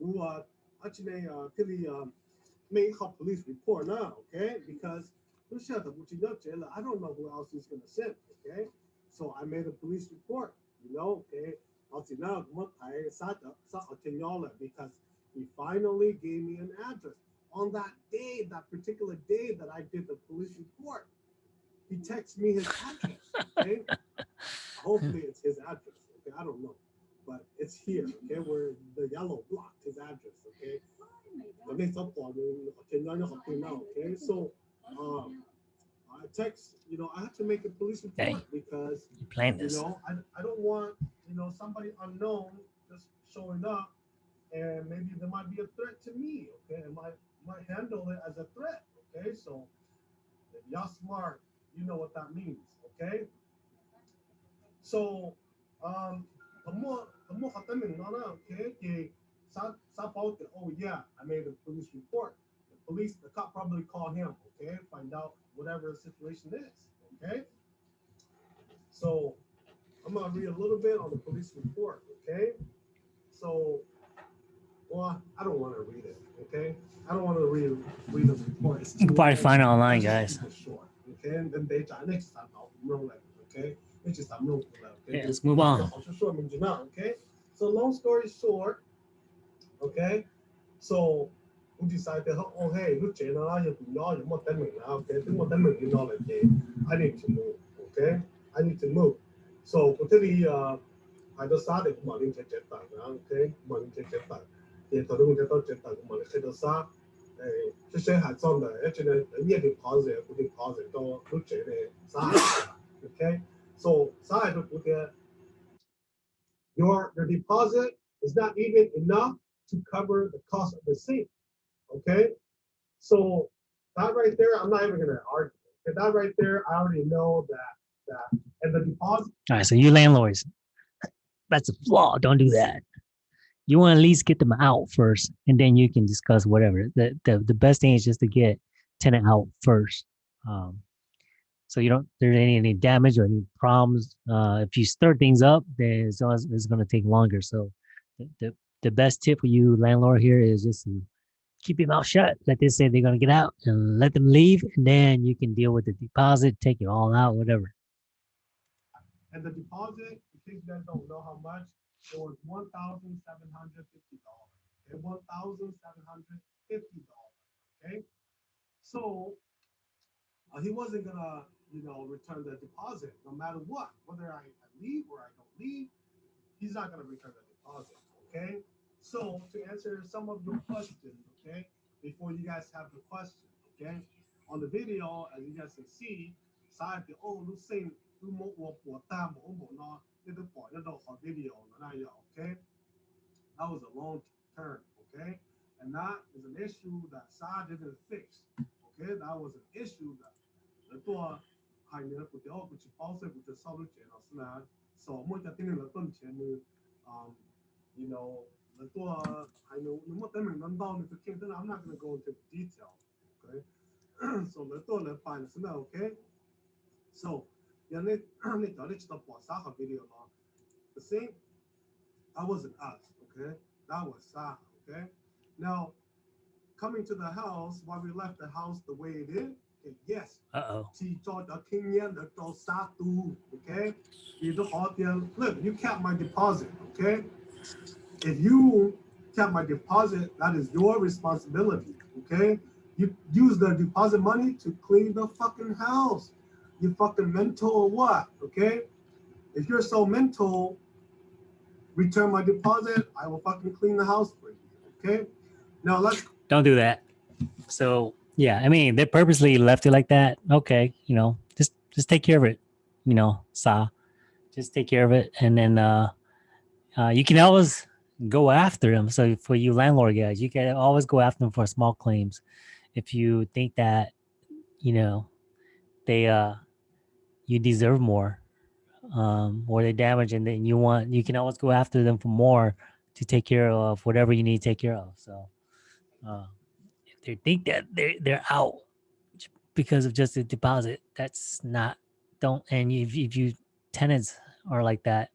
who uh, actually uh, really uh, make a police report now, okay? Because Lucia, I don't know who else he's going to send, okay? So I made a police report, you know, okay? Because he finally gave me an address. On that day, that particular day that I did the police report, he texted me his address, okay? Hopefully it's his address, okay? I don't know but it's here, okay, where the yellow block his address, okay? The next up on okay, so um, I text, you know, I have to make a police report Hey. because You planned you know, I, I don't want, you know, somebody unknown just showing up and maybe there might be a threat to me. Okay, and might might handle it as a threat. Okay, so if y'all smart, you know what that means. Okay, so um, kamu kamu kata Nana, okay, que sa out that oh yeah, I made a police report. The police, the cop probably called him. Okay, find out whatever the situation is. Okay, so I'm gonna read a little bit on the police report. Okay, so well, I don't want to read it, okay? I don't want to read read the report. It's You can too probably long. find it online, Let's just guys. keep it short, okay? And then they try next time I'll roll it, okay? Which is I'm roll it, okay? Yeah, let's move on. 好，就说明白了，okay? So long story short, okay? So we decided, oh hey, look, Jenna, you know, you want them now, okay? They want them you know, like, hey, I need to move, okay? I need to move. So 我这里啊，喺度沙地咁啊，你只只大啦，OK？咁啊，你只只大， يقدرون okay so ساعة your your deposit is not even enough to cover the cost of the seat. Okay so that right there I'm not even gonna argue. That right there I already know that that and the deposit all right so you landlords that's a flaw. Don't do that. You want to at least get them out first, and then you can discuss whatever. The the, the best thing is just to get tenant out first. Um, so you don't there's any any damage or any problems. Uh, if you stir things up, then it's, always- it's going to take longer. So the, the the best tip for you landlord here is just to keep your mouth shut. Let them say they're gonna get out and let them leave, and then you can deal with the deposit, take it all out, whatever. And the deposit, in you guys don't know how much, it was one thousand seven hundred fifty dollars. Okay, one thousand seven hundred fifty dollars. Okay, so uh, he wasn't gonna, you know, return the deposit no matter what, whether I, I leave or I don't leave. He's not gonna return the deposit. Okay, so to answer some of your questions, okay, before you guys have the question, okay, on the video as you guys can see, សាយពីអូលុសេនគឺមកវពតាមអូមកណ in the portado video, okay? That was a long term, okay? And that is an issue that Saad didn't fix, okay? That was an issue that the door hang it up with the old, which also with the solution or snag. So much I think in the function, um, you know, the door, I know, you want them in London if you can, then I'm not going to go into detail, okay? so the door, the fine, okay? So, yeah, they they thought it's the Saha video. The same, that wasn't us, okay? That was Saha, okay? Now, coming to the house, why we left the house the way it is, okay, yes, Uh oh. she told the king yeah, the do satu, okay? You do all the look, you kept my deposit, okay? If you kept my deposit, that is your responsibility, okay? You use the deposit money to clean the fucking house you fucking mental or what? Okay. If you're so mental, return my deposit. I will fucking clean the house for you. Okay. Now let's Don't do that. So yeah, I mean they purposely left it like that. Okay, you know, just just take care of it. You know, Sa, just take care of it, and then uh, uh, you can always go after them. So for you landlord guys, you can always go after them for small claims if you think that you know they uh you deserve more um or they damage and then you want you can always go after them for more to take care of whatever you need to take care of. So uh if they think that they're they're out because of just a deposit that's not don't and if, if you tenants are like that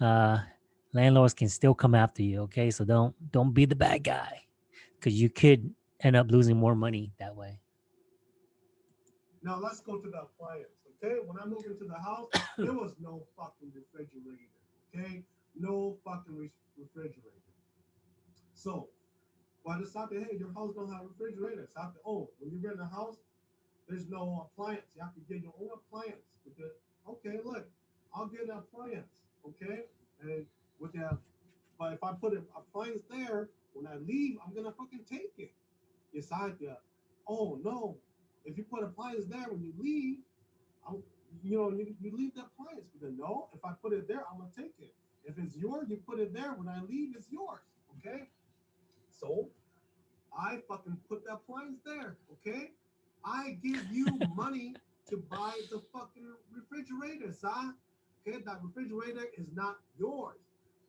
uh landlords can still come after you okay? So don't don't be the bad guy because you could end up losing more money that way. Now let's go to the appliance. Okay. When I moved into the house, there was no fucking refrigerator. Okay. No fucking re- refrigerator. So why the stop hey, your house don't have a refrigerator. Stop it. Oh, when you rent a house, there's no appliance. You have to get your own appliance. Because, okay, look, I'll get an appliance. Okay. And with that, but if I put an appliance there, when I leave, I'm gonna fucking take it. Decide that, oh no, if you put appliance there when you leave, I'm, you know, you, you leave the appliance. Because no, if I put it there, I'm gonna take it. If it's yours, you put it there. When I leave, it's yours. Okay. So I fucking put that appliance there. Okay. I give you money to buy the fucking refrigerator, son. Okay, that refrigerator is not yours.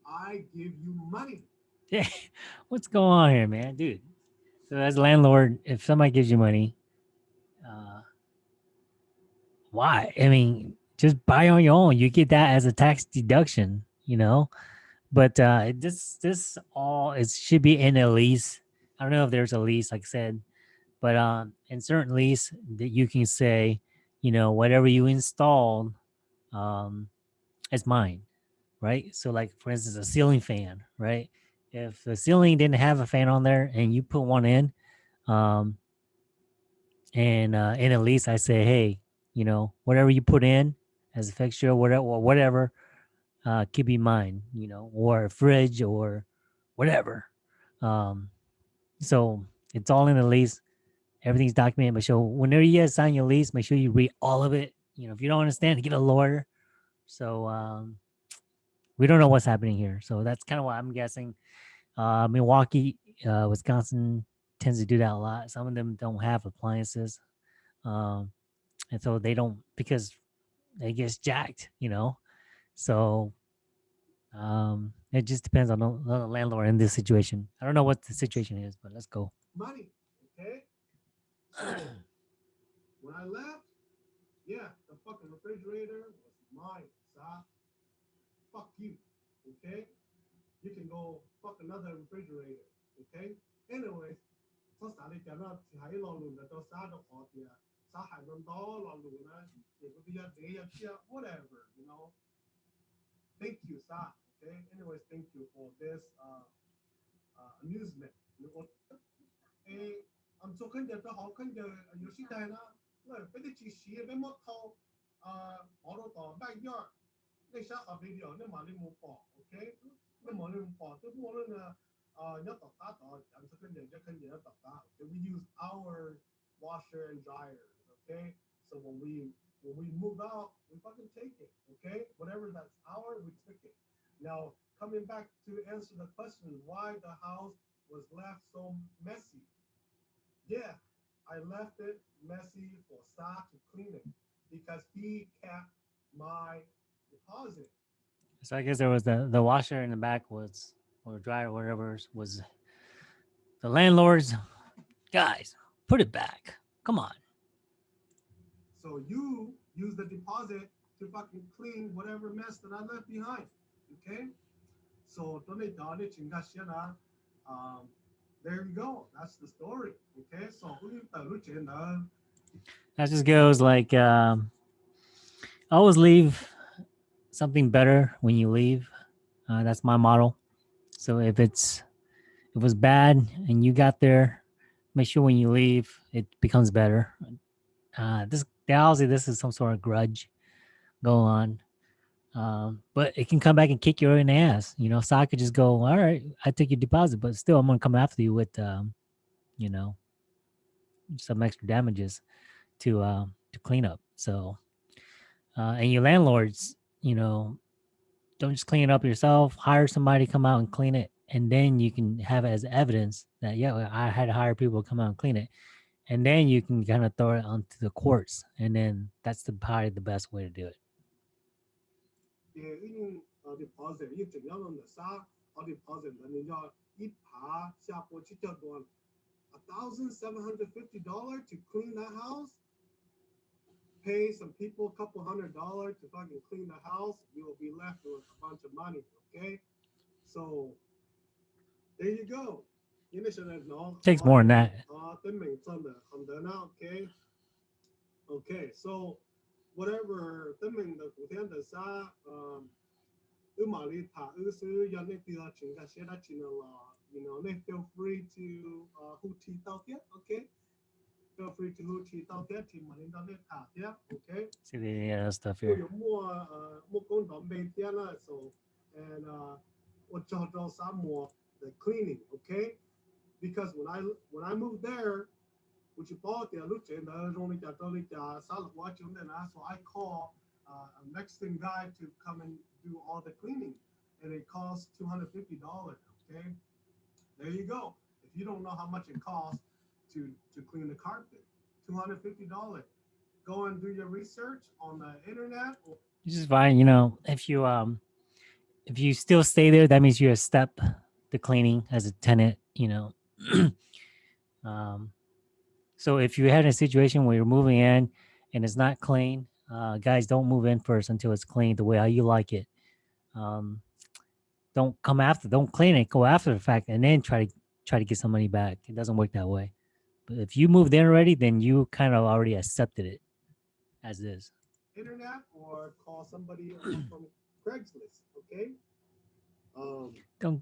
I give you money. yeah what's going on here man dude so as a landlord if somebody gives you money uh why? I mean just buy on your own. You get that as a tax deduction you know? But uh this this all it should be in a lease. I don't know if there's a lease like i said but um in certain lease that you can say you know whatever you installed um is mine right? So like for instance a ceiling fan right? If the ceiling didn't have a fan on there and you put one in um and uh in a lease i say hey you know whatever you put in as a fixture whatever or whatever uh could be mine you know or a fridge or whatever. Um so it's all in the lease. Everything's documented but so whenever you sign your lease make sure you read all of it. You know if you don't understand get a lawyer. So um we don't know what's happening here. So that's kind of what i'm guessing uh milwaukee uh wisconsin tends to do that a lot. Some of them don't have appliances. Um and so they don't because it gets jacked, you know. So um, it just depends on the, the landlord in this situation. I don't know what the situation is, but let's go. Money, okay. when I left, yeah, the fucking refrigerator was mine, son. Fuck you, okay. You can go fuck another refrigerator, okay. Anyways, 我三日前啊，是喺落輪就到三度學嘅。här häromdagen av Lona, Via Deja, Chia, whatever, you know. Thank you, Sa. Okay. Anyways, thank you for this uh, uh, amusement. You I'm talking that the how can the uh, Yoshida na, well, but the Chishi, the how, uh, all the back yard. They shot a video, the money move for, okay? The money move for, the one, uh, uh, not the I'm talking that, just can't the We use our washer and dryer okay? So when we when we move out, we fucking take it, okay? Whatever that's our, we took it. Now coming back to answer the question, why the house was left so messy. Yeah, I left it messy for Sa to clean it because he kept my deposit. So I guess there was the the washer in the back was or dryer, whatever was the landlord's guys. Put it back. Come on. So you use the deposit to fucking clean whatever mess that I left behind. Okay? So. Um there you go. That's the story. Okay, so? That just goes like um, always leave something better when you leave. Uh, that's my model. So if it's if it was bad and you got there, make sure when you leave it becomes better. Uh, this obviously this is some sort of grudge going on. Um, but it can come back and kick you in the ass. You know, so I could just go, all right, I took your deposit, but still I'm gonna come after you with um, you know, some extra damages to uh, to clean up. So, uh, and your landlords, you know, don't just clean it up yourself. Hire somebody to come out and clean it, and then you can have it as evidence that yeah, I had to hire people to come out and clean it, and then you can kind of throw it onto the courts and then that's the probably the best way to do it uh, $1,750 to clean the house, pay some people a couple hundred dollars to fucking clean the house, you'll be left with a bunch of money, okay? So there you go. 因为现在 no Takes more than that. 啊，真美真的很得呢，OK。Okay, so whatever 登名的古天的啥，呃，乌马里塔乌是要那个请个写他请了，you know，那 feel free to 呃呼提到的，OK，feel free to 呼提到的，提马里到那塔的，OK。 See the uh, stuff 我 here. 有莫呃莫工到每天了，so and 呃我找找啥莫 the cleaning, okay? Because when I when I moved there, which you bought there, look at the only got only got solid watching then so I call uh, a Mexican guy to come and do all the cleaning, and it costs two hundred fifty dollars. Okay, there you go. If you don't know how much it costs to to clean the carpet, two hundred fifty dollars. Go and do your research on the internet. Or, just fine, you know. If you um, if you still stay there, that means you're a step the cleaning as a tenant. You know. um, so if you had a situation where you're moving in and it's not clean, uh, guys, don't move in first until it's clean the way how you like it. Um, don't come after, don't clean it, go after the fact, and then try to try to get some money back. It doesn't work that way. But if you moved in already, then you kind of already accepted it as is. internet or call somebody from Craigslist. Okay. Um, Don't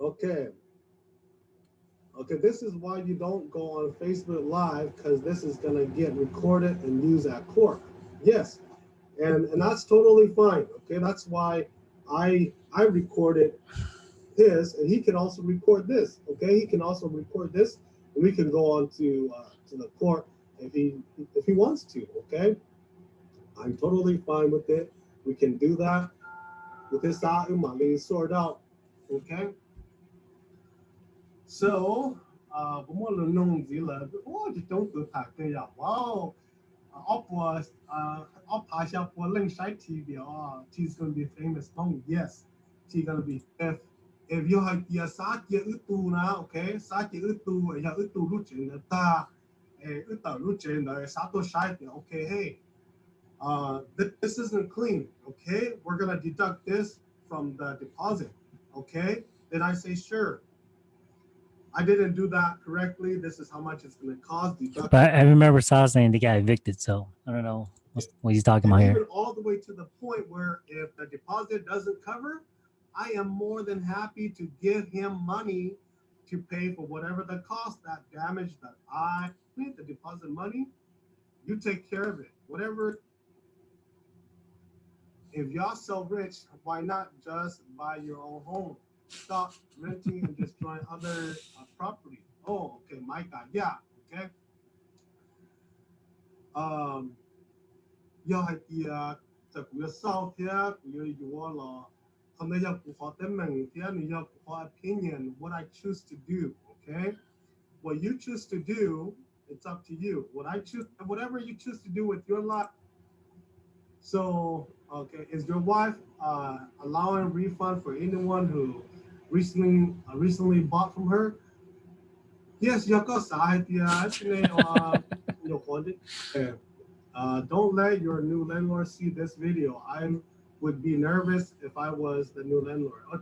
Okay. Okay, this is why you don't go on Facebook Live because this is going to get recorded and used at court. Yes, and and that's totally fine. Okay, that's why I I recorded his, and he can also record this. Okay, he can also record this, and we can go on to uh, to the court if he if he wants to. Okay, I'm totally fine with it. We can do that with this out sort out. Okay. So, uh, known, Zilla, oh, uh. Oh, she's gonna be famous. Oh, yes, she's gonna be. If if you have your Satya Utu now, okay, Satya Utu, ya Utu Luchin, ta, eh, Uta Luchin, the Sato Shai, okay, hey, uh, th- this isn't clean, okay? We're gonna deduct this from the deposit, okay? Then I say, sure. I didn't do that correctly. This is how much it's gonna cost. Deduct But I remember Sal saying they got evicted, so I don't know what's, what he's talking about here. all the way to the point where if the deposit doesn't cover, I am more than happy to give him money to pay for whatever the cost, that damage that I need, the deposit money. You take care of it, whatever. If y'all so rich, why not just buy your own home? Stop renting and destroying other uh, property. Oh, okay, my God, yeah, okay. Um, 要系啲啊，就佢嘅收听，佢嘅语咯。可能要不好的明天，你要不好 opinion what I choose to do. Okay, what you choose to do, it's up to you. What I choose, whatever you choose to do with your life. So, okay, is your wife uh, allowing refund for anyone who recently uh, recently bought from her. Yes, yakosai yeah. Uh, uh, don't let your new landlord see this video. I would be nervous if I was the new landlord. Oh,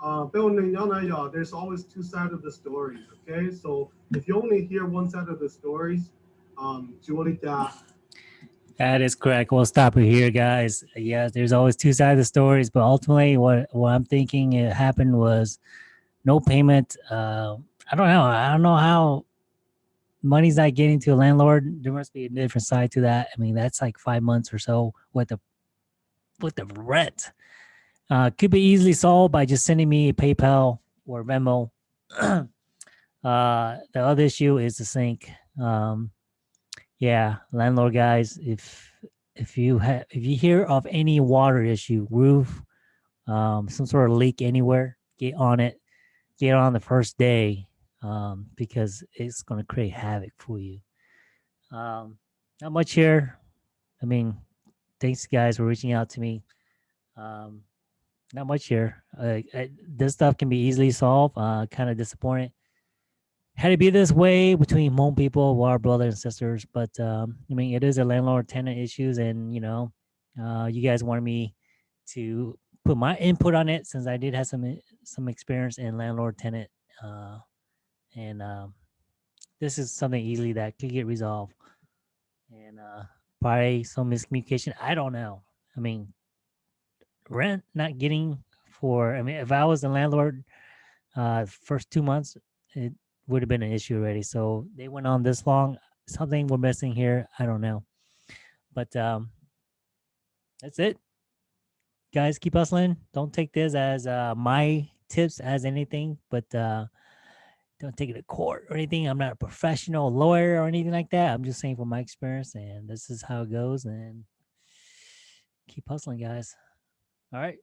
uh, there's always two sides of the stories, okay? So if you only hear one side of the stories, um, that is correct. We'll stop it here, guys. Yes, there's always two sides of the stories, but ultimately, what what I'm thinking it happened was no payment. Uh, I don't know. I don't know how money's not getting to a landlord. There must be a different side to that. I mean, that's like five months or so with the with the rent. Uh, could be easily solved by just sending me a PayPal or Venmo. uh, the other issue is the sink. Um, yeah landlord guys if if you have if you hear of any water issue roof um some sort of leak anywhere get on it. Get on the first day um because it's going to create havoc for you. Um not much here. I mean thanks guys for reaching out to me. Um not much here. Uh, I, this stuff can be easily solved uh kind of disappointed had to be this way between Hmong people, our brothers and sisters. But um, I mean, it is a landlord tenant issues, and you know, uh, you guys wanted me to put my input on it since I did have some some experience in landlord tenant, uh, and um, this is something easily that could get resolved. And uh, probably some miscommunication. I don't know. I mean, rent not getting for. I mean, if I was the landlord, uh, first two months, it would have been an issue already. So they went on this long. Something we're missing here. I don't know. But um that's it. Guys, keep hustling. Don't take this as uh my tips as anything, but uh don't take it to court or anything. I'm not a professional lawyer or anything like that. I'm just saying from my experience and this is how it goes and keep hustling, guys. All right.